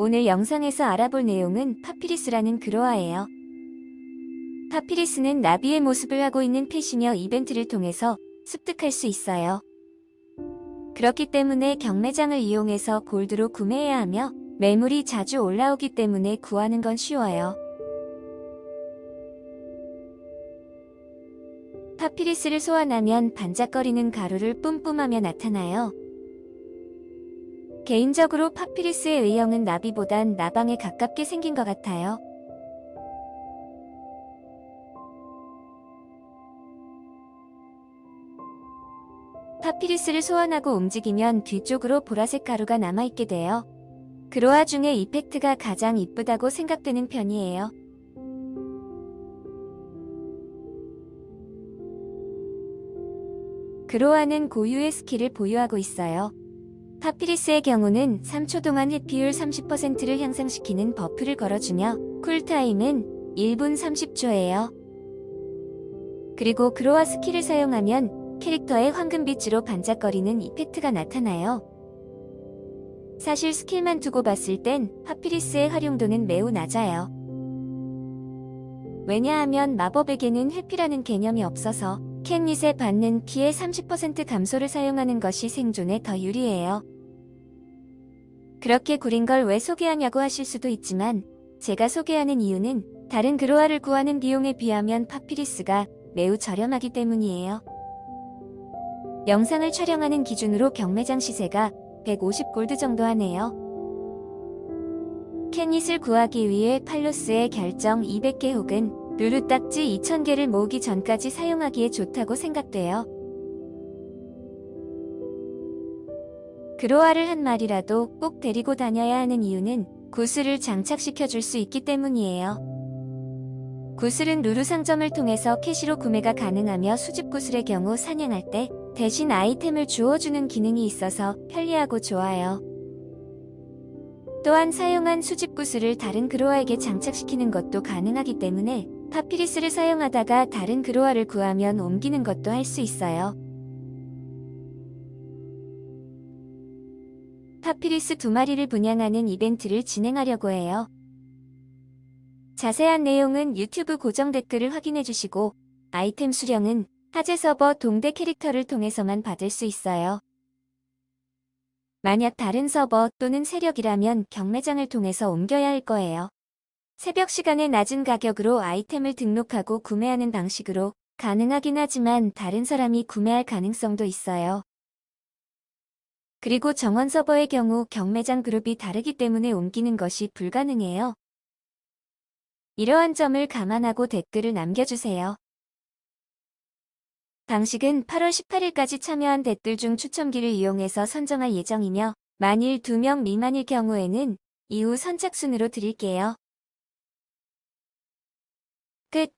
오늘 영상에서 알아볼 내용은 파피리스라는 그로아예요. 파피리스는 나비의 모습을 하고 있는 펫이며 이벤트를 통해서 습득할 수 있어요. 그렇기 때문에 경매장을 이용해서 골드로 구매해야 하며 매물이 자주 올라오기 때문에 구하는 건 쉬워요. 파피리스를 소환하면 반짝거리는 가루를 뿜뿜하며 나타나요. 개인적으로 파피리스의 의형은 나비보단 나방에 가깝게 생긴 것 같아요. 파피리스를 소환하고 움직이면 뒤쪽으로 보라색 가루가 남아있게 돼요. 그로아 중에 이펙트가 가장 이쁘다고 생각되는 편이에요. 그로아는 고유의 skill을 보유하고 있어요. 파피리스의 경우는 3초 동안 회피율 30%를 향상시키는 buff를 걸어주며 cool time은 1분 30초예요. 그리고 그로아 skill을 사용하면 캐릭터의 황금빛으로 반짝거리는 effect가 나타나요. 사실 skill만 두고 봤을 땐 파피리스의 활용도는 매우 낮아요. 왜냐하면 마법에게는 회피라는 개념이 없어서 캣닛에 받는 피의 30% 감소를 사용하는 것이 생존에 더 유리해요. 그렇게 구린 걸 왜 소개하냐고 하실 수도 있지만 제가 소개하는 이유는 다른 그로아를 구하는 비용에 비하면 파피리스가 매우 저렴하기 때문이에요. 영상을 촬영하는 기준으로 경매장 시세가 150골드 정도 하네요. 캣닛을 구하기 위해 팔로스의 결정 200개 혹은 루루 딱지 2000개를 모으기 전까지 사용하기에 좋다고 생각돼요. 그로아를 한 마리라도 꼭 데리고 다녀야 하는 이유는 구슬을 장착시켜 줄 수 있기 때문이에요. 구슬은 루루 상점을 통해서 캐시로 구매가 가능하며 수집 구슬의 경우 사냥할 때 대신 아이템을 주워주는 기능이 있어서 편리하고 좋아요. 또한 사용한 수집 구슬을 다른 그로아에게 장착시키는 것도 가능하기 때문에 파피리스를 사용하다가 다른 그로아를 구하면 옮기는 것도 할 수 있어요. 파피리스 두 마리를 분양하는 이벤트를 진행하려고 해요. 자세한 내용은 유튜브 고정 댓글을 확인해 주시고 아이템 수령은 하재 서버 동대 캐릭터를 통해서만 받을 수 있어요. 만약 다른 서버 또는 세력이라면 경매장을 통해서 옮겨야 할 거예요. 새벽 시간에 낮은 가격으로 아이템을 등록하고 구매하는 방식으로 가능하긴 하지만 다른 사람이 구매할 가능성도 있어요. 그리고 정원 서버의 경우 경매장 그룹이 다르기 때문에 옮기는 것이 불가능해요. 이러한 점을 감안하고 댓글을 남겨주세요. 방식은 8월 18일까지 참여한 댓글 중 추첨기를 이용해서 선정할 예정이며 만일 2명 미만일 경우에는 이후 선착순으로 드릴게요. 끝